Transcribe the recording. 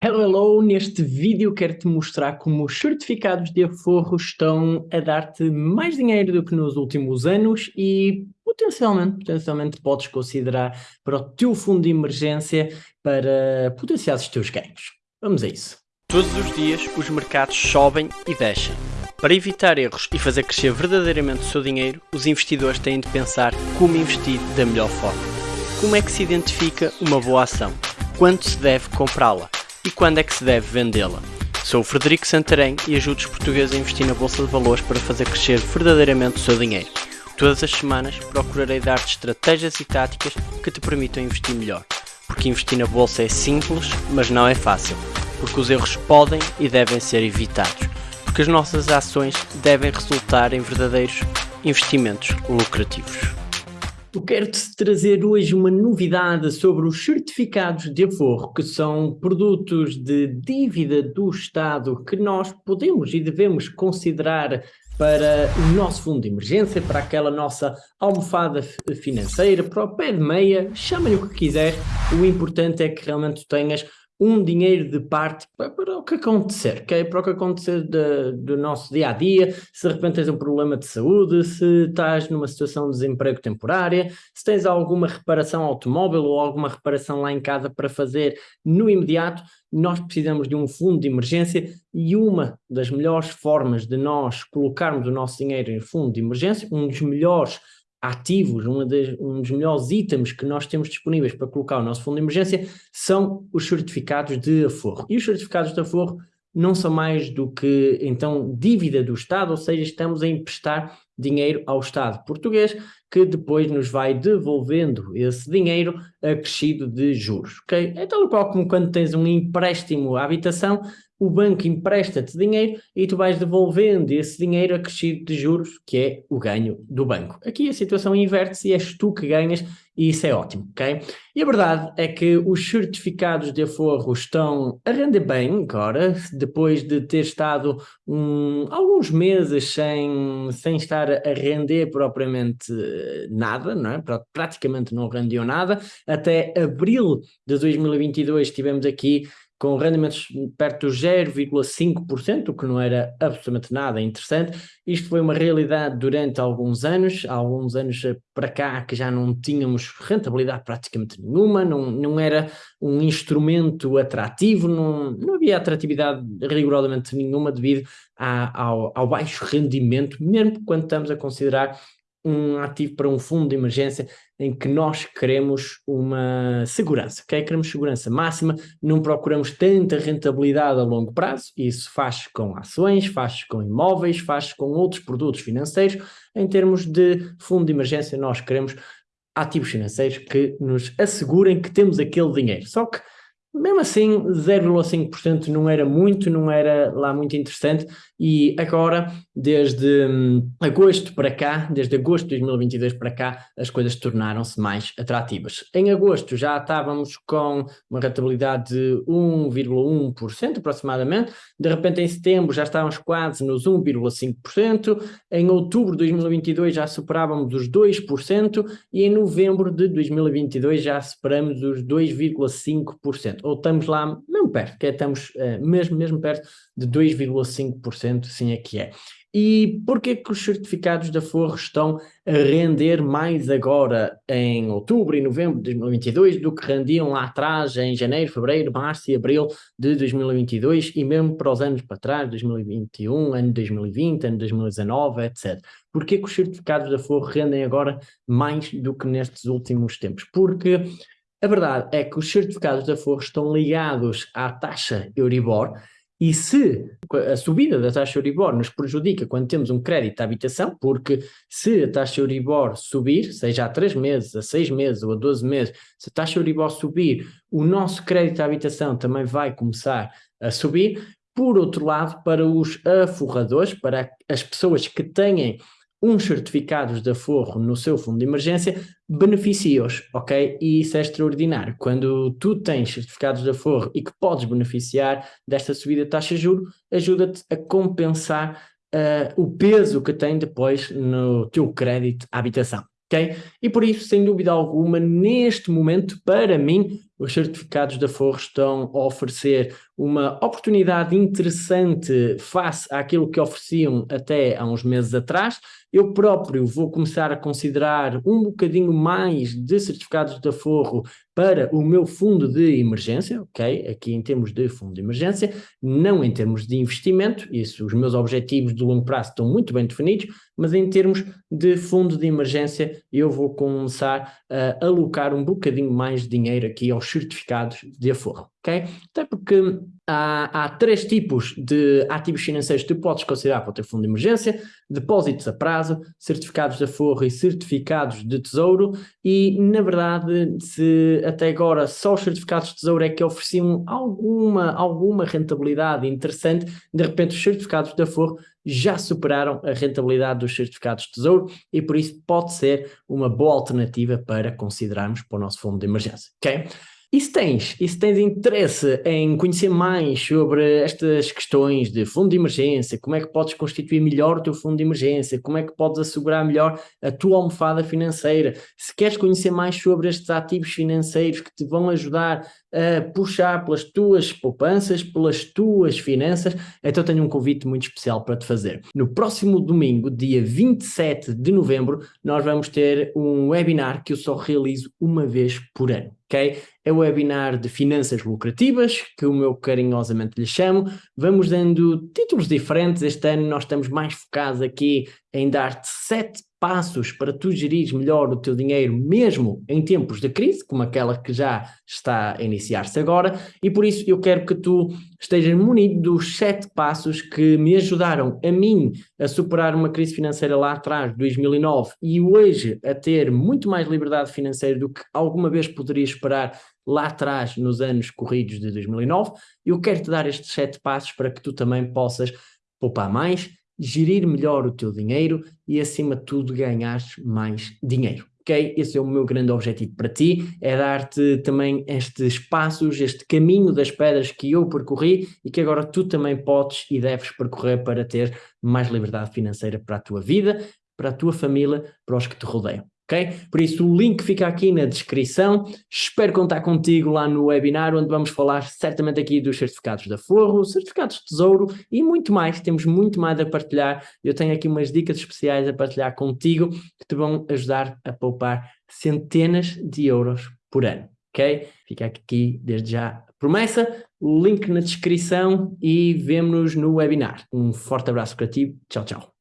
Hello, hello! Neste vídeo quero-te mostrar como os certificados de aforro estão a dar-te mais dinheiro do que nos últimos anos e potencialmente, potencialmente podes considerar para o teu fundo de emergência para potenciar os teus ganhos. Vamos a isso. Todos os dias os mercados sobem e descem. Para evitar erros e fazer crescer verdadeiramente o seu dinheiro, os investidores têm de pensar como investir da melhor forma. Como é que se identifica uma boa ação? Quando se deve comprá-la? E quando é que se deve vendê-la. Sou o Frederico Santarém e ajudo os portugueses a investir na Bolsa de Valores para fazer crescer verdadeiramente o seu dinheiro. Todas as semanas procurarei dar-te estratégias e táticas que te permitam investir melhor. Porque investir na Bolsa é simples, mas não é fácil. Porque os erros podem e devem ser evitados. Porque as nossas ações devem resultar em verdadeiros investimentos lucrativos. Eu quero-te trazer hoje uma novidade sobre os certificados de aforro, que são produtos de dívida do Estado que nós podemos e devemos considerar para o nosso fundo de emergência, para aquela nossa almofada financeira, para o pé de meia, chama-lhe o que quiser, o importante é que realmente tenhas um dinheiro de parte para, o que acontecer, okay? para o que acontecer de, do nosso dia a dia, se de repente tens um problema de saúde, se estás numa situação de desemprego temporária, se tens alguma reparação automóvel ou alguma reparação lá em casa para fazer no imediato, nós precisamos de um fundo de emergência e uma das melhores formas de nós colocarmos o nosso dinheiro em fundo de emergência, um dos melhores ativos, de, um dos melhores itens que nós temos disponíveis para colocar o nosso fundo de emergência são os certificados de aforro. E os certificados de aforro não são mais do que, então, dívida do Estado, ou seja, estamos a emprestar dinheiro ao Estado português, que depois nos vai devolvendo esse dinheiro acrescido de juros, ok? É tal qual como quando tens um empréstimo à habitação, o banco empresta-te dinheiro e tu vais devolvendo esse dinheiro acrescido de juros, que é o ganho do banco. Aqui a situação inverte-se e és tu que ganhas e isso é ótimo, ok? E a verdade é que os certificados de aforro estão a render bem agora, depois de ter estado alguns meses sem, sem estar a render propriamente nada, não é? praticamente não rendeu nada, até abril de 2022 tivemos aqui com rendimentos perto dos 0,5%, o que não era absolutamente nada interessante. Isto foi uma realidade durante alguns anos, há alguns anos para cá que já não tínhamos rentabilidade praticamente nenhuma, não, não era um instrumento atrativo, não, não havia atratividade rigorosamente nenhuma devido a, ao, ao baixo rendimento, mesmo quando estamos a considerar um ativo para um fundo de emergência em que nós queremos uma segurança, ok? Queremos segurança máxima, não procuramos tanta rentabilidade a longo prazo, isso faz com ações, faz com imóveis, faz com outros produtos financeiros, em termos de fundo de emergência nós queremos ativos financeiros que nos assegurem que temos aquele dinheiro, só que mesmo assim 0,5% não era muito, não era lá muito interessante e agora, desde hum, agosto para cá, desde agosto de 2022 para cá, as coisas tornaram-se mais atrativas. Em agosto já estávamos com uma rentabilidade de 1,1% aproximadamente, de repente em setembro já estávamos quase nos 1,5%, em outubro de 2022 já superávamos os 2% e em novembro de 2022 já superamos os 2,5%, ou estamos lá mesmo perto, que é, estamos uh, mesmo, mesmo perto de 2,5%, sim é que é. E porquê que os certificados da Forro estão a render mais agora em outubro e novembro de 2022 do que rendiam lá atrás em janeiro, fevereiro, março e abril de 2022 e mesmo para os anos para trás, 2021, ano 2020, ano 2019, etc. Porquê que os certificados da Forro rendem agora mais do que nestes últimos tempos? Porque a verdade é que os certificados da Forro estão ligados à taxa Euribor e se a subida da taxa Euribor nos prejudica quando temos um crédito à habitação, porque se a taxa Euribor subir, seja a 3 meses, a 6 meses ou a 12 meses, se a taxa Euribor subir, o nosso crédito à habitação também vai começar a subir. Por outro lado, para os aforradores, para as pessoas que têm uns certificados de aforro no seu fundo de emergência, beneficia-os, ok? E isso é extraordinário. Quando tu tens certificados de aforro e que podes beneficiar desta subida de taxa de juros, ajuda-te a compensar uh, o peso que tem depois no teu crédito à habitação. ok? E por isso, sem dúvida alguma, neste momento, para mim, os certificados de aforro estão a oferecer uma oportunidade interessante face àquilo que ofereciam até há uns meses atrás. Eu próprio vou começar a considerar um bocadinho mais de certificados de aforro para o meu fundo de emergência, ok? Aqui em termos de fundo de emergência, não em termos de investimento, isso, os meus objetivos de longo prazo estão muito bem definidos, mas em termos de fundo de emergência, eu vou começar a alocar um bocadinho mais de dinheiro aqui aos certificados de aforro, ok? Até porque há, há três tipos de ativos financeiros que tu podes considerar para o teu fundo de emergência, depósitos a prazo, certificados de aforro e certificados de tesouro, e na verdade, se até agora só os certificados de tesouro é que ofereciam alguma, alguma rentabilidade interessante, de repente os certificados de aforro já superaram a rentabilidade dos certificados de tesouro e por isso pode ser uma boa alternativa para considerarmos para o nosso fundo de emergência, ok? E se tens, e se tens interesse em conhecer mais sobre estas questões de fundo de emergência, como é que podes constituir melhor o teu fundo de emergência, como é que podes assegurar melhor a tua almofada financeira, se queres conhecer mais sobre estes ativos financeiros que te vão ajudar a puxar pelas tuas poupanças, pelas tuas finanças, então tenho um convite muito especial para te fazer. No próximo domingo, dia 27 de novembro, nós vamos ter um webinar que eu só realizo uma vez por ano ok? É o webinar de finanças lucrativas, que o meu carinhosamente lhe chamo. Vamos dando títulos diferentes. Este ano nós estamos mais focados aqui em dar-te sete passos para tu gerires melhor o teu dinheiro mesmo em tempos de crise, como aquela que já está a iniciar-se agora, e por isso eu quero que tu estejas munido dos sete passos que me ajudaram a mim a superar uma crise financeira lá atrás, 2009, e hoje a ter muito mais liberdade financeira do que alguma vez poderia esperar lá atrás, nos anos corridos de 2009, eu quero te dar estes sete passos para que tu também possas poupar mais, gerir melhor o teu dinheiro e, acima de tudo, ganhar mais dinheiro. Ok? Esse é o meu grande objetivo para ti, é dar-te também estes passos, este caminho das pedras que eu percorri e que agora tu também podes e deves percorrer para ter mais liberdade financeira para a tua vida, para a tua família, para os que te rodeiam ok? Por isso o link fica aqui na descrição, espero contar contigo lá no webinar, onde vamos falar certamente aqui dos certificados da Forro, certificados de Tesouro e muito mais, temos muito mais a partilhar, eu tenho aqui umas dicas especiais a partilhar contigo, que te vão ajudar a poupar centenas de euros por ano, ok? Fica aqui desde já a promessa, link na descrição e vemo-nos no webinar. Um forte abraço para ti, tchau, tchau.